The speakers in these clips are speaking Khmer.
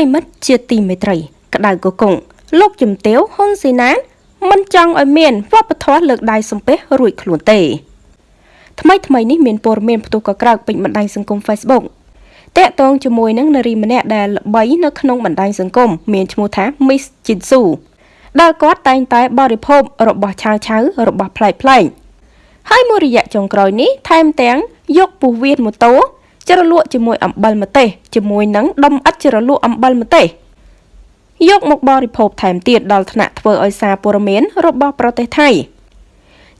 រិមិត្តជាទីមេត្រី ក្តៅកកុងលោកជំទាវហ៊ុនស៊ីណានមិនចង់ឲ្យមានវប្បធម៌លើកដៃសំពះរួចខ្លួនទេថ្មីថ្មីនេះមានព័ត៌មានផ្ទុះកក្រើកពេញបណ្ដាញសង្គម Facebook តាក់ទងជាមួយនឹងនារីម្នាក់ដែលល្បីនៅក្នុងបណ្ដាញសង្គមមានឈ្មោះថា Miss Jinsu ដែលគាត់តែងតែបរិភោគរបស់ឆៅឆៅរបស់ប្លែកប្លែកហើយមួយរយៈចុងក្រោយនេះថែមទាំងយកពោះវៀនម៉ូតូ ជ្រលក់ជាមួយអំបិលម្ទេសជាមួយនឹងដុំឥដ្ឋជ្រលក់អំបិលម្ទេសយកមកបរិភោគថែមទៀតដល់ថ្នាក់ធ្វើឲ្យសារព័ត៌មានរបស់ប្រទេសថៃ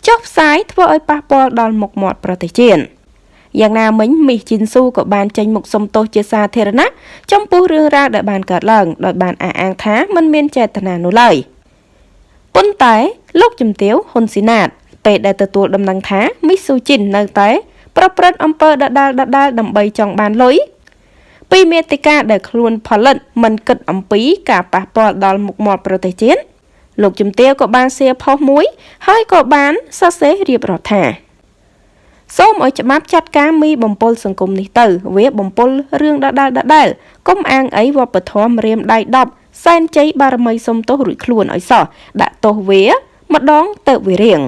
ចុះផ្សាយធ្វើឲ្យប៉ះពាល់ដល់មុខមាត់ប្រទេសជាតិយ៉ាងណាមិញមីសជីនស៊ូក៏បានចេញមុខសុំទោសជាសាធារណៈចំពោះរឿងរ៉ាវដែលបានកើតឡើងដោយបានអះអាងថាមិនមានចេតនានោះឡើយប៉ុន្តែលោកជំទាវហ៊ុនស៊ីណាតពេលដែលទទួលដំណឹងថាមីសស៊ូជីននៅតែ ប្រព្រឹត្តអំពើដដាលដដាលដើម្បីចង់បានលុយពីមេតិកាដែលខ្លួនផលិតមិនគិតអំពីការប៉ះពាល់ដល់មុខមាត់ប្រទេសជាតិលោកជំទាវក៏បានសៀផុសមួយ ហើយក៏បានសរសេររៀបរាប់ថាសូមឲ្យច្បាប់ចាត់ការមីបំពល់សង្គមនេះទៅ វាបំពល់រឿងដដែលដដែលកុំអាងអីវប្បធម៌រៀមដៃ10សែនជ័យបារមីសុំទោសរួចខ្លួនឲ្យសោះដាក់ទោសវាម្ដងទៅវារៀង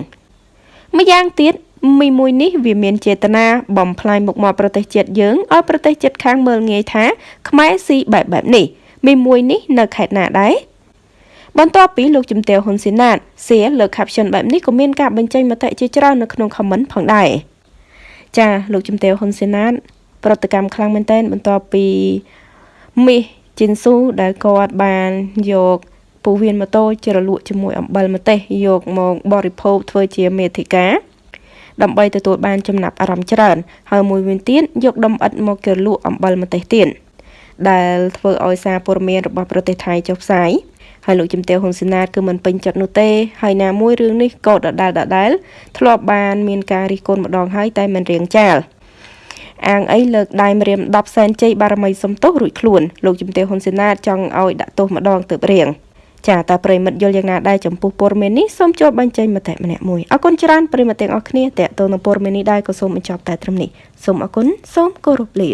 ម្យ៉ាងទៀត មីមួយនេះវាមានចេតនាបំផ្លាញមុខមាត់ប្រទេសជាតិយើងឲ្យប្រទេសជាតិខាងមើលងាយថាខ្មែរស៊ីបែបបែបនេះមីមួយនេះនៅខេត្តណាដែរបន្ទាប់ពីលោកជំទាវហ៊ុនស៊ីណាតសៀលើ caption បែបនេះក៏មានការបញ្ចេញមតិជាច្រើននៅក្នុង comment ផងដែរចាលោកជំទាវហ៊ុនស៊ីណាតប្រតិកម្មខ្លាំងមែនទែនបន្ទាប់ពីមីសជីនស៊ូដែលគាត់បានយកពូវៀនម៉ូតូជ្រលក់ជាមួយអំបិលម្ទេសយកមកបរិភោគធ្វើជាមេធិកា ដើម្បីទទួលបានចំណាប់អារម្មណ៍ច្រើន ហើយមួយវិញទៀតយកដុំឥដ្ឋមកជ្រលក់អំបិលម្ទេសទៀតដែលធ្វើឲ្យសារព័ត៌មានរបស់ប្រទេសថៃចុះផ្សាយហើយលោកជំទាវហ៊ុនសែនគឺមិនពេញចិត្តនោះទេហើយណាមួយរឿងនេះក៏ដដែលដដែលធ្លាប់បានមានការរិះគន់ម្ដងហើយតែមិនរៀងចាលអាងអីលើកដៃម្រាម10សែនជ័យបារមីសំទោសរួចខ្លួនលោកជំទាវហ៊ុនសែនចង់ឲ្យដាក់ទោសម្ដងទៅរៀង ចាតើប្រិមិត្តយល់យ៉ាងណាដែរចំពោះព័ត៌មាននេះសូមចូលបញ្ចេញមតិម្នាក់មួយអរគុណច្រើនប្រិមិត្តទាំងអស់គ្នាតេតទៅនឹងព័ត៌មាននេះដែរក៏សូមបញ្ចប់តែត្រឹមនេះសូមអរគុណសូមគោរពលា